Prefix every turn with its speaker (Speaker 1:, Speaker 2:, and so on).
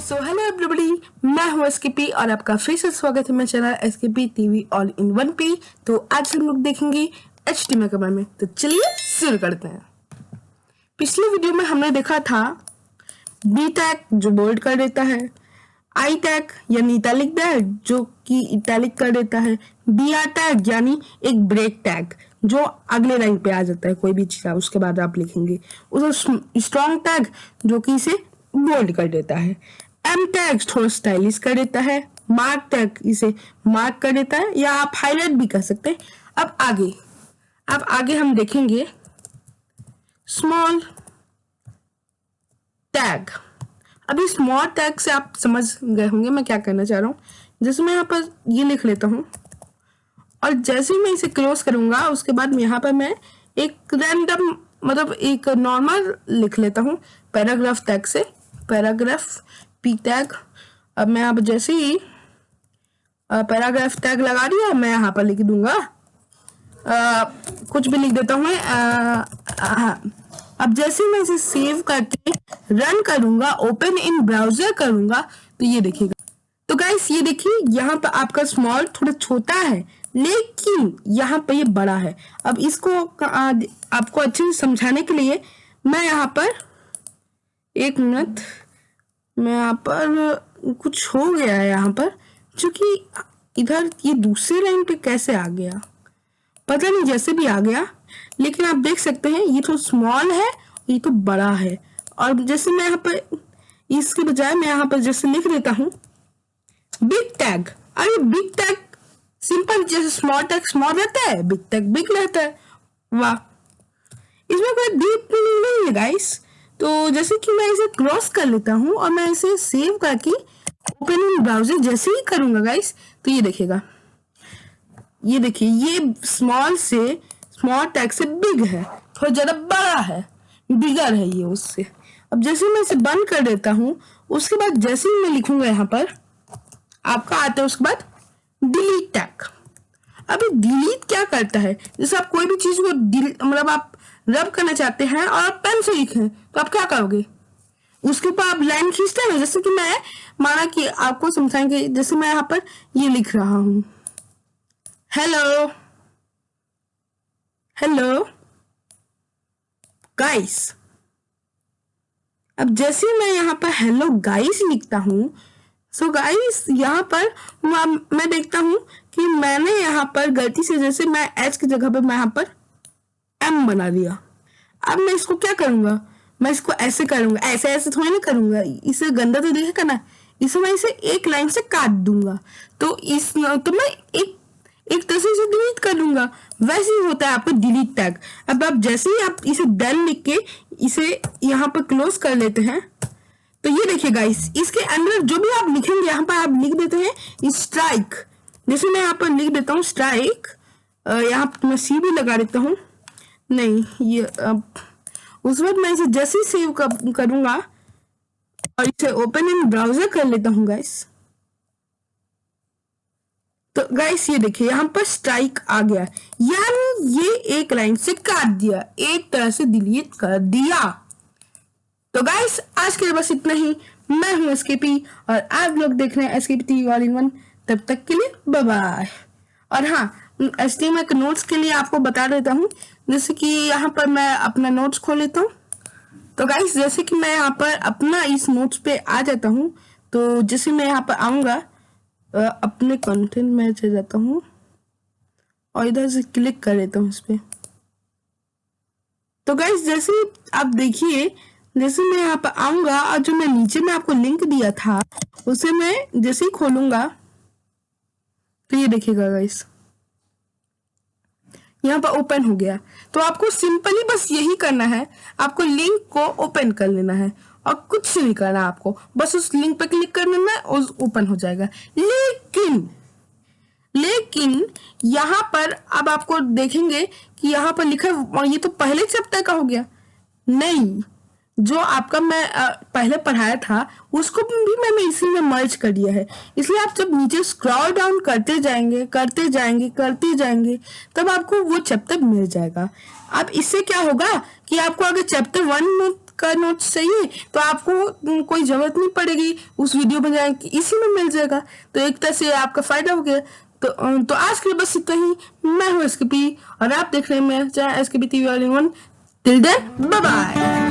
Speaker 1: So hello everybody मैं हूँ SKP और आपका फिर से स्वागत है मेरे channel SKP TV all in one पे तो आज हम लोग देखेंगे एच टी में में। तो चलिए शुरू करते हैं। पिछले वीडियो में हमने देखा था बी टैग जो बोल्ड कर देता है आई टैग यानी इटैलिक टैग जो कि इटैलिक कर देता है बी आर टैग यानी एक ब्रेक टैग जो अगले लाइन पे आ जाता है, कोई भी चीज़, उसके बाद आप लिखेंगे। उसे स्ट्रॉन्ग टैग जो कि इसे बोल्ड कर देता है। एम टैग थोड़ा स्टाइलिश कर देता है मार्क टैग इसे मार्क कर देता है, या आप हाईलाइट भी कर सकते हैं। अब आगे अब आगे हम देखेंगे स्मॉल टैग अभी स्मॉल टैग से आप समझ गए होंगे मैं क्या करना चाह रहा हूँ। जैसे मैं यहाँ पर ये लिख लेता हूँ, और जैसे मैं इसे क्लोज करूँगा, उसके बाद यहाँ पर मैं एक रैंडम मतलब एक नॉर्मल लिख लेता हूँ पैराग्राफ टैग से पैराग्राफ पी टैग अब मैं अब जैसे ही पैराग्राफ टैग लगा दिया मैं यहाँ पर लिख दूँगा। आ, कुछ भी लिख देता हूँ मैं। अब जैसे मैं इसे सेव करके रन करूँगा ओपन इन ब्राउज़र करूँगा तो ये देखिएगा। तो गाइस ये देखिए यहाँ पर आपका स्मॉल थोड़ा छोटा है लेकिन यहाँ पर ये बड़ा है। अब इसको आपको अच्छे से समझाने के लिए मैं यहाँ पर एक मिनट मैं यहाँ पर कुछ हो गया है यहाँ पर क्योंकि इधर ये दूसरे लाइन पे कैसे आ गया? पता नहीं, जैसे भी आ गया, लेकिन आप देख सकते हैं, ये तो स्मॉल है, ये तो बड़ा है। और जैसे मैं यहाँ पर, इसके बजाय मैं यहाँ पर जैसे लिख देता हूँ बिग टैग अरे बिग टैग सिंपल जैसे स्मॉल टैग स्मॉल रहता है बिग टैग बिग रहता है। वाह। इसमें कोई डीप मीनिंग नहीं है गाइस तो जैसे कि मैं इसे क्रॉस कर लेता हूँ और मैं इसे सेव करके ओपन इन ब्राउज़र जैसे ही करूँगा गाइस तो ये देखेगा ये देखिए, ये स्मॉल से स्मॉल टैग से बिग है, थोड़ा ज़्यादा बड़ा है बिगर है ये उससे। अब जैसे मैं इसे बंद कर देता हूँ, उसके बाद जैसे ही मैं लिखूँगा यहाँ पर, आपका आता है उसके बाद डिलीट टैग अभी डिलीट क्या करता है? जैसे आप कोई भी चीज़ को मतलब आप रब करना चाहते हैं और आप पेन से लिखें। तो आप क्या करोगे? उसके ऊपर आप लाइन खींचते हैं, जैसे कि मैं माना कि आपको समझाएँगे, जैसे मैं यहाँ पर ये लिख रहा हूँ। हेलो हेलो गाइस अब जैसे मैं यहाँ पर हेलो गाइस लिखता हूँ सो गाइस यहाँ पर मैं देखता हूँ कि मैंने यहाँ पर गलती से, जैसे मैं एच की जगह पर मैं यहाँ पर एम बना दिया। अब मैं इसको क्या करूँगा? मैं इसको ऐसे करूँगा, ऐसे ऐसे थोड़ी ना करूँगा। इसे गंदा तो देखेगा ना इसे मैं इसे एक लाइन से काट दूँगा। तो इस तो मैं एक एक तरह से इसे डिलीट कर दूँगा। वैसे ही होता है आपका डिलीट टैग अब आप जैसे ही आप इसे डन लिख के इसे यहाँ पर क्लोज कर लेते हैं तो ये देखिए गाइस इसके अंदर जो भी आप लिखेंगे, यहाँ पर आप लिख देते हैं स्ट्राइक जैसे मैं यहाँ पर लिख देता हूँ स्ट्राइक यहाँ मैं सी भी लगा देता हूँ। नहीं ये अब उस वक्त मैं इसे जैसे ही सेव कर, करूँगा और इसे ओपन इन ब्राउज़र कर लेता हूँ गाइस तो गाइस ये देखिए यहाँ पर स्ट्राइक आ गया यानी ये एक लाइन से काट दिया एक तरह से डिलीट कर दिया। तो गाइस आज के लिए बस इतना ही। मैं हूँ एसकेपी और आप लोग देख रहे हैं SKP TV all in one तब तक के लिए बाय और हाँ एस के नोट्स के लिए आपको बता देता हूँ। जैसे कि यहाँ पर मैं अपना नोट्स खोल लेता हूँ। तो गाइस जैसे कि मैं यहाँ पर अपना इस नोट्स पे आ जाता हूँ तो जैसे मैं यहाँ पर आऊँगा अपने कंटेंट में चले जाता हूँ और इधर से क्लिक कर लेता हूँ इस पर तो गाइस जैसे आप देखिए, जैसे मैं यहाँ पर आऊँगा और जो मैं नीचे में आपको लिंक दिया था, उसे मैं जैसे ही खोलूँगा तो ये देखिएगा गाइस यहाँ पर ओपन हो गया। तो आपको सिंपली बस यही करना है, आपको लिंक को ओपन कर लेना है और कुछ नहीं करना आपको। बस उस लिंक पर क्लिक कर लेना है और ओपन हो जाएगा। लेकिन लेकिन यहाँ पर अब आपको देखेंगे कि यहाँ पर लिखा ये तो पहले चैप्टर का हो गया। नहीं जो आपका मैं पहले पढ़ाया था, उसको भी मैंने इसी में मर्ज कर दिया है। इसलिए आप जब नीचे स्क्रॉल डाउन करते जाएँगे करते जाएँगे करते जाएँगे, तब आपको वो चैप्टर मिल जाएगा। अब इससे क्या होगा कि आपको अगर चैप्टर वन का नोट्स चाहिए तो आपको कोई ज़रूरत नहीं पड़ेगी। उस वीडियो में जाए इसी में मिल जाएगा। तो एक तरह से आपका फ़ायदा हो गया। तो तो आज के लिए बस इतना ही। मैं हूँ एसके पी और आप देख रहे हैं मेरा channel SK P TV one till then bye